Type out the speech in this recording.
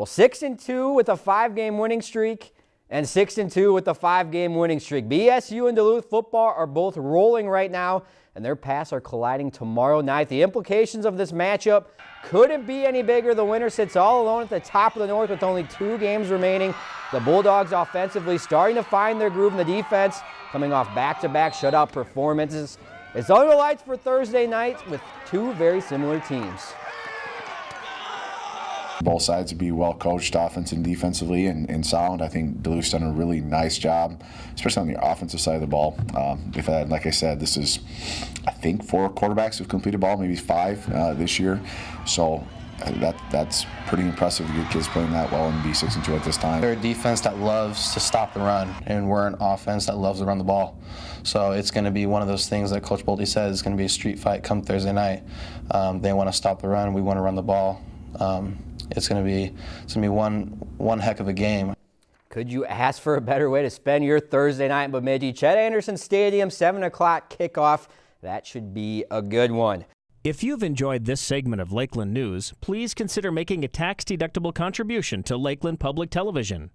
Well, 6 and 2 with a five game winning streak and 6 and 2 with a five game winning streak. BSU and Duluth football are both rolling right now, and their paths are colliding tomorrow night. The implications of this matchup couldn't be any bigger. The winner sits all alone at the top of the North with only two games remaining. The Bulldogs offensively starting to find their groove in the defense, coming off back to back shutout performances. It's under the lights for Thursday night with two very similar teams. Both sides to be well coached offense and defensively and, and sound. I think Duluth's done a really nice job, especially on the offensive side of the ball. Um, we've had, like I said, this is, I think, four quarterbacks who've completed ball, maybe five uh, this year. So uh, that that's pretty impressive to get kids playing that well and be six and two at this time. They're a defense that loves to stop the run, and we're an offense that loves to run the ball. So it's going to be one of those things that Coach Bolte says is going to be a street fight come Thursday night. Um, they want to stop the run, we want to run the ball. Um, it's going to be it's going to be one one heck of a game. Could you ask for a better way to spend your Thursday night in Bemidji? Chet Anderson Stadium, 7 o'clock kickoff. That should be a good one. If you've enjoyed this segment of Lakeland News, please consider making a tax-deductible contribution to Lakeland Public Television.